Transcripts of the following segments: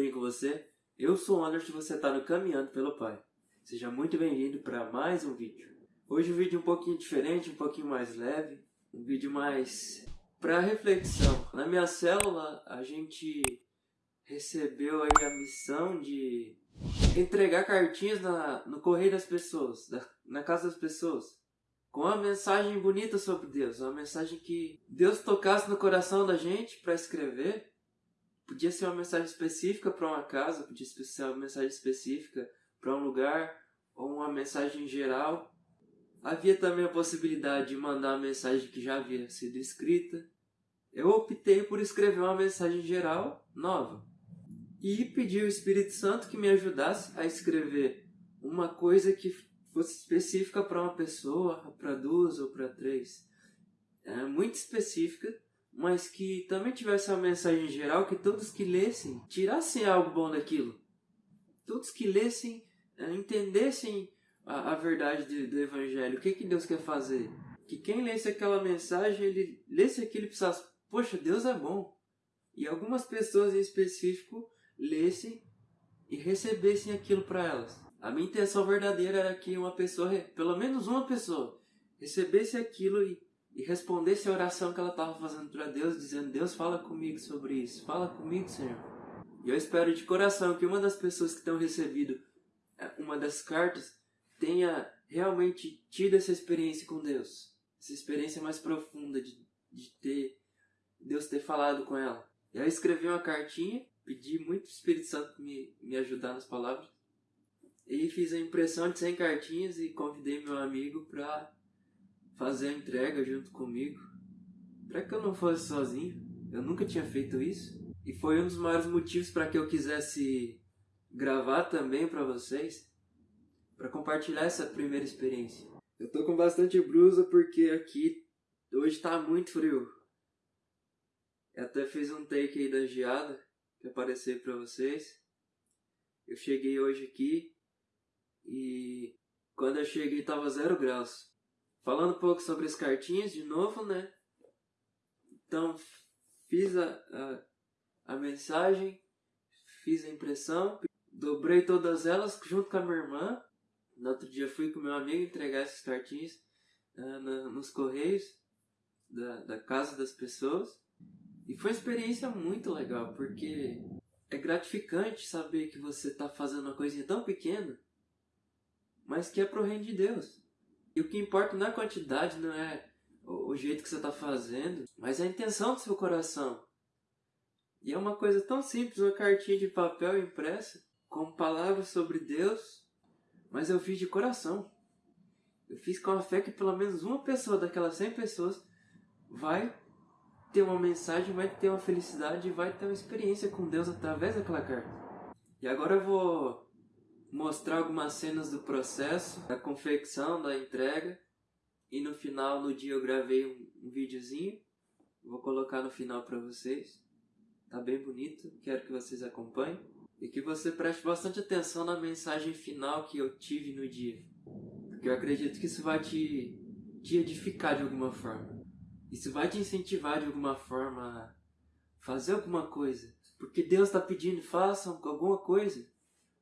Bem com você? Eu sou o Anderson e você está no Caminhando pelo Pai. Seja muito bem-vindo para mais um vídeo. Hoje um vídeo um pouquinho diferente, um pouquinho mais leve, um vídeo mais para reflexão. Na minha célula a gente recebeu aí a missão de entregar cartinhas na, no correio das pessoas, da, na casa das pessoas, com uma mensagem bonita sobre Deus, uma mensagem que Deus tocasse no coração da gente para escrever Podia ser uma mensagem específica para uma casa, podia ser uma mensagem específica para um lugar, ou uma mensagem geral. Havia também a possibilidade de mandar uma mensagem que já havia sido escrita. Eu optei por escrever uma mensagem geral nova. E pedi ao Espírito Santo que me ajudasse a escrever uma coisa que fosse específica para uma pessoa, para duas ou para três. É muito específica mas que também tivesse uma mensagem geral que todos que lessem tirassem algo bom daquilo. Todos que lessem eh, entendessem a, a verdade de, do Evangelho, o que, que Deus quer fazer. Que quem lesse aquela mensagem, ele lesse aquilo e pensasse, poxa, Deus é bom. E algumas pessoas em específico lessem e recebessem aquilo para elas. A minha intenção verdadeira era que uma pessoa, pelo menos uma pessoa, recebesse aquilo e e respondesse a oração que ela estava fazendo para Deus, dizendo: Deus, fala comigo sobre isso, fala comigo, Senhor. E eu espero de coração que uma das pessoas que tenham recebido é, uma das cartas tenha realmente tido essa experiência com Deus, essa experiência mais profunda de, de ter Deus ter falado com ela. E aí eu escrevi uma cartinha, pedi muito o Espírito Santo me, me ajudar nas palavras, e fiz a impressão de 100 cartinhas e convidei meu amigo para fazer a entrega junto comigo. Para que eu não fosse sozinho, eu nunca tinha feito isso. E foi um dos maiores motivos para que eu quisesse gravar também para vocês, para compartilhar essa primeira experiência. Eu tô com bastante blusa porque aqui hoje tá muito frio. Eu até fiz um take aí da geada que aparecer para vocês. Eu cheguei hoje aqui e quando eu cheguei tava zero graus. Falando um pouco sobre as cartinhas de novo, né? Então, fiz a, a, a mensagem, fiz a impressão, dobrei todas elas junto com a minha irmã. No outro dia fui com meu amigo entregar essas cartinhas uh, na, nos correios da, da casa das pessoas. E foi uma experiência muito legal, porque é gratificante saber que você está fazendo uma coisinha tão pequena, mas que é pro reino de Deus. E o que importa não é a quantidade, não é o jeito que você está fazendo, mas é a intenção do seu coração. E é uma coisa tão simples, uma cartinha de papel impressa, com palavras sobre Deus, mas eu fiz de coração. Eu fiz com a fé que pelo menos uma pessoa daquelas 100 pessoas vai ter uma mensagem, vai ter uma felicidade, vai ter uma experiência com Deus através daquela carta. E agora eu vou mostrar algumas cenas do processo, da confecção, da entrega. E no final, no dia, eu gravei um, um videozinho. Vou colocar no final para vocês. Tá bem bonito, quero que vocês acompanhem. E que você preste bastante atenção na mensagem final que eu tive no dia. Porque eu acredito que isso vai te, te edificar de alguma forma. Isso vai te incentivar de alguma forma a fazer alguma coisa. Porque Deus está pedindo, façam alguma coisa.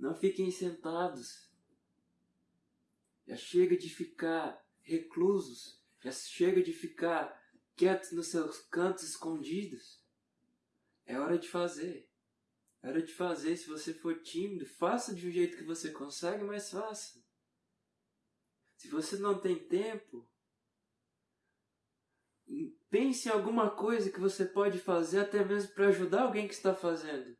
Não fiquem sentados. Já chega de ficar reclusos. Já chega de ficar quietos nos seus cantos escondidos. É hora de fazer. É hora de fazer. Se você for tímido, faça de um jeito que você consegue, mas faça. Se você não tem tempo, pense em alguma coisa que você pode fazer até mesmo para ajudar alguém que está fazendo.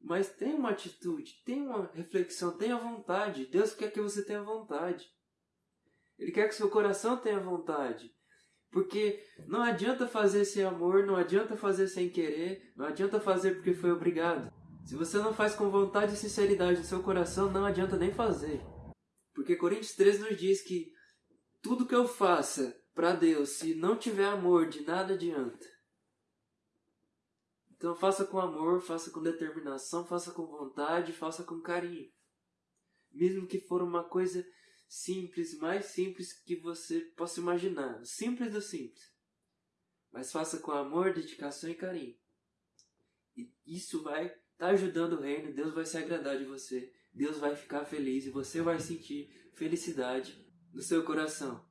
Mas tem uma atitude, tem uma reflexão, tenha vontade. Deus quer que você tenha vontade. Ele quer que seu coração tenha vontade. Porque não adianta fazer sem amor, não adianta fazer sem querer, não adianta fazer porque foi obrigado. Se você não faz com vontade e sinceridade no seu coração, não adianta nem fazer. Porque Coríntios 13 nos diz que tudo que eu faça para Deus, se não tiver amor, de nada adianta. Então faça com amor, faça com determinação, faça com vontade, faça com carinho. Mesmo que for uma coisa simples, mais simples que você possa imaginar. Simples do simples. Mas faça com amor, dedicação e carinho. E isso vai está ajudando o reino, Deus vai se agradar de você, Deus vai ficar feliz e você vai sentir felicidade no seu coração.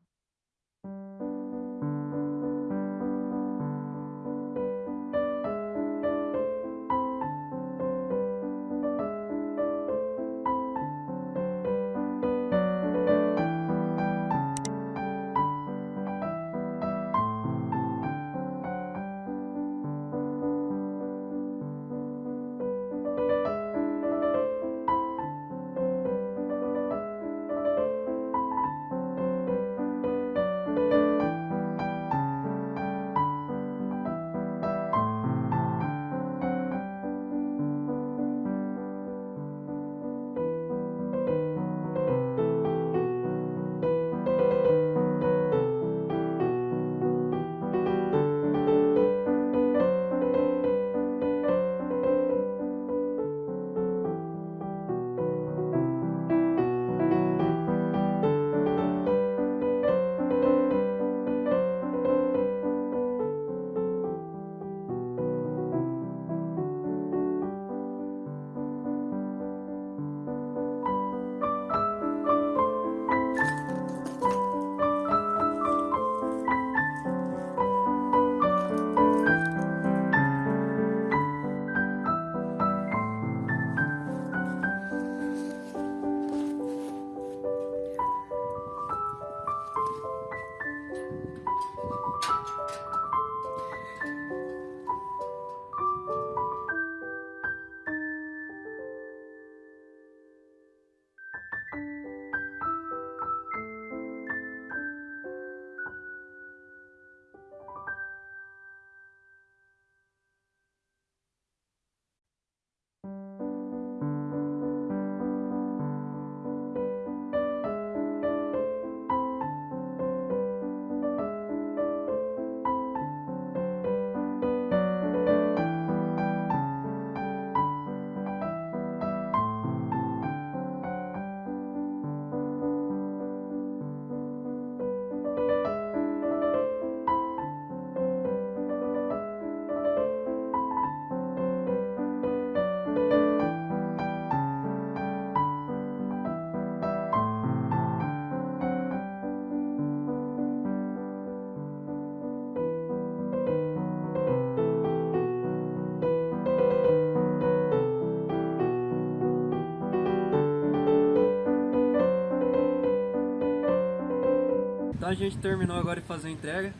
Então a gente terminou agora de fazer a entrega.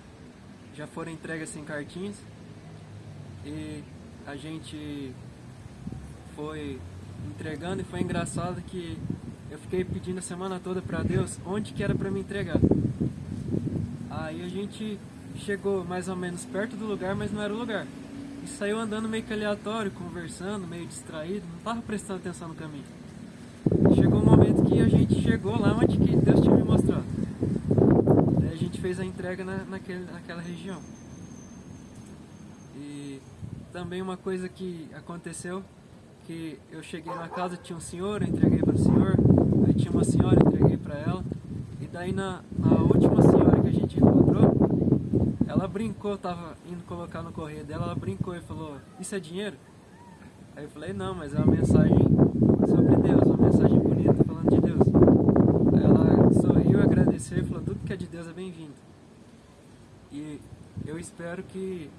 Já foram entregas sem cartinhas. E a gente foi entregando e foi engraçado que eu fiquei pedindo a semana toda para Deus onde que era para me entregar. Aí a gente chegou mais ou menos perto do lugar, mas não era o lugar. E saiu andando meio que aleatório, conversando, meio distraído, não estava prestando atenção no caminho. Chegou um momento que a gente chegou lá onde que Deus tinha me mostrado gente fez a entrega na, naquele, naquela região. E também uma coisa que aconteceu, que eu cheguei na casa, tinha um senhor, eu entreguei para o senhor, aí tinha uma senhora, eu entreguei para ela, e daí na, na última senhora que a gente encontrou, ela brincou, tava indo colocar no correio dela, ela brincou e falou, isso é dinheiro? Aí eu falei, não, mas é uma mensagem sobre Deus, uma mensagem bonita falando de Deus sorriu, agradeceu e falou: é bem-vindo. E eu espero que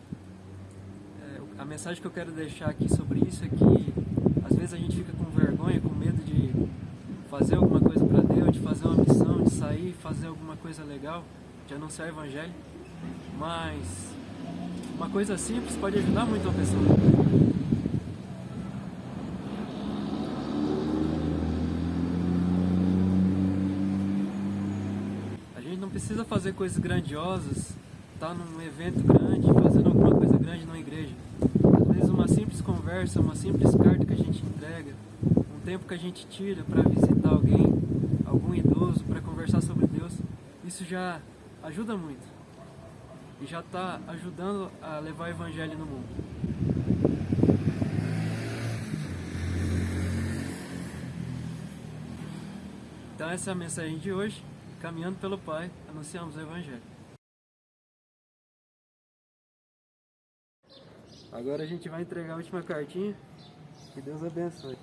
é, a mensagem que eu quero deixar aqui sobre isso é que às vezes a gente fica com vergonha, com medo de fazer alguma coisa para Deus, de fazer uma missão, de sair, fazer alguma coisa legal, de anunciar o Evangelho. Mas uma coisa simples pode ajudar muito a pessoa. Fazer coisas grandiosas, estar tá num evento grande, fazendo alguma coisa grande numa igreja. Às vezes uma simples conversa, uma simples carta que a gente entrega, um tempo que a gente tira para visitar alguém, algum idoso, para conversar sobre Deus, isso já ajuda muito. E já está ajudando a levar o Evangelho no mundo. Então essa é a mensagem de hoje caminhando pelo Pai, anunciamos o Evangelho. Agora a gente vai entregar a última cartinha Que Deus abençoe.